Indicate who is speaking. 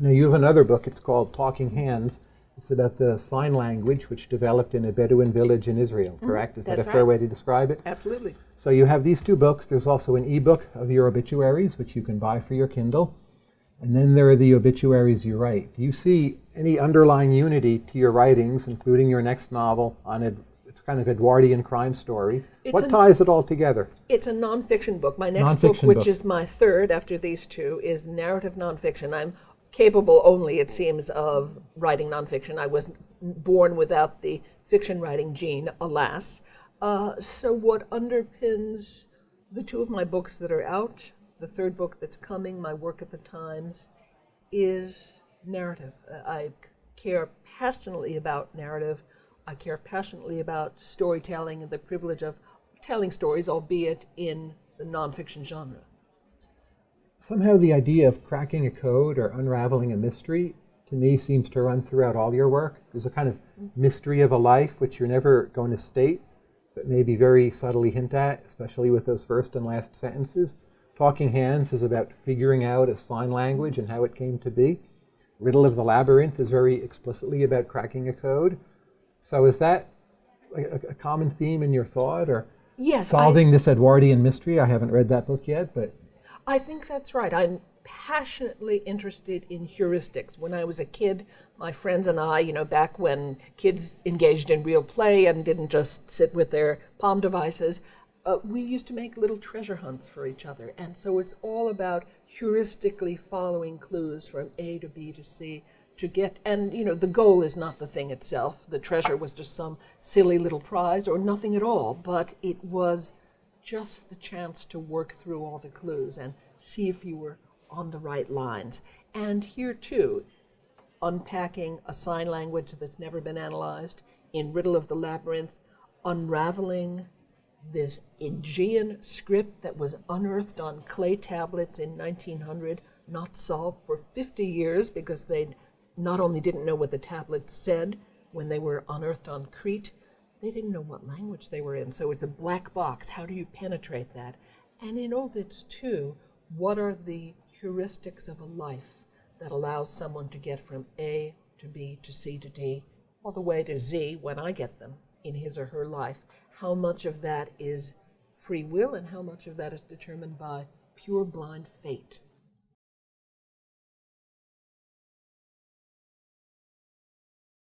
Speaker 1: Now, you have another book, it's called Talking Hands. It's about the sign language which developed in a Bedouin village in Israel, correct? Is that a
Speaker 2: Mm-hmm.
Speaker 1: fair
Speaker 2: right.
Speaker 1: way to describe it?
Speaker 2: Absolutely.
Speaker 1: So you have these two books. There's also an ebook of your obituaries, which you can buy for your Kindle. And then there are the obituaries you write. Do you see any underlying unity to your writings, including your next novel on it? It's kind of Edwardian crime story.
Speaker 2: It's
Speaker 1: what ties it all together?
Speaker 2: It's a nonfiction book. My next book, which
Speaker 1: book.
Speaker 2: is my third after these two, is narrative nonfiction. I'm capable only, it seems, of writing nonfiction. I was born without the fiction writing gene, alas. Uh, so, what underpins the two of my books that are out, the third book that's coming, my work at the Times, is narrative. Uh, I care passionately about narrative. I care passionately about storytelling and the privilege of telling stories, albeit in the nonfiction genre.
Speaker 1: Somehow the idea of cracking a code or unraveling a mystery to me seems to run throughout all your work. There's a kind of mm-hmm. mystery of a life which you're never going to state, but maybe very subtly hint at, especially with those first and last sentences. Talking Hands is about figuring out a sign language and how it came to be. Riddle of the Labyrinth is very explicitly about cracking a code. So is that a, a- common theme in your thought or
Speaker 2: Yes, I-
Speaker 1: solving this Edwardian mystery? I haven't read that book yet, but
Speaker 2: I think that's right. I'm passionately interested in heuristics. When I was a kid, my friends and I, you know, back when kids engaged in real play and didn't just sit with their palm devices, uh, we used to make little treasure hunts for each other. And so it's all about heuristically following clues from A to B to C to get, and you know, the goal is not the thing itself. The treasure was just some silly little prize or nothing at all, but it was just the chance to work through all the clues and see if you were on the right lines. And here too, unpacking a sign language that's never been analyzed in Riddle of the Labyrinth, unraveling this Aegean script that was unearthed on clay tablets in 1900, not solved for 50 years because they not only didn't know what the tablets said when they were unearthed on Crete, they didn't know what language they were in. So it's a black box. How do you penetrate that? And in obits too, what are the heuristics of a life that allows someone to get from A to B to C to D, all the way to Z when I get them in his or her life? How much of that is free will and how much of that is determined by pure blind fate?